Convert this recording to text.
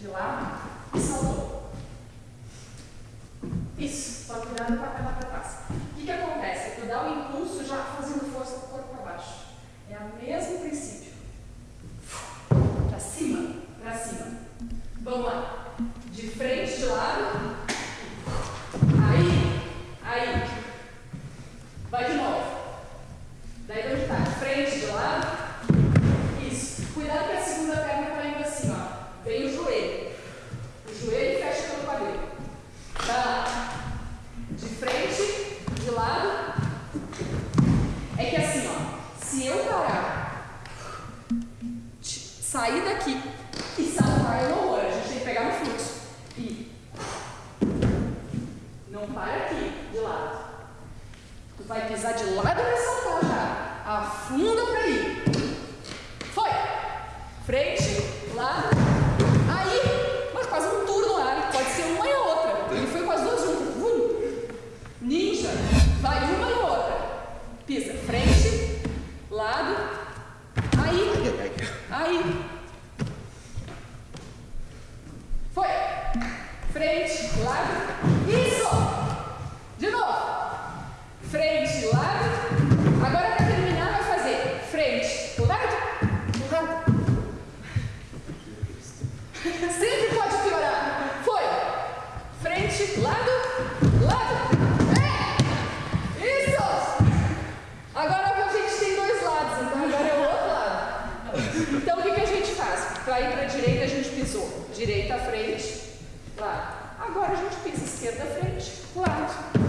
de lado e saltou. Isso, só virando para papel para trás. O que, que acontece? Eu dou o impulso já fazendo força do corpo para baixo. É o mesmo princípio. Para cima, para cima. Vamos lá. De frente, de lado. Aí, aí. Vai de novo. Daí onde está? De frente, de lado. Sair daqui e saltar é no A gente tem que pegar no fluxo. E não para aqui, de lado. Tu vai pisar de lado vai saltar Aí. Foi. Frente, lado. Isso. De novo. Frente, lado. Agora para terminar vai fazer frente, lado, lado. Sempre pode piorar. Foi. Frente, lado, lado. Ir para a direita a gente pisou. Direita, frente, lado. Agora a gente pisa esquerda, frente, lado.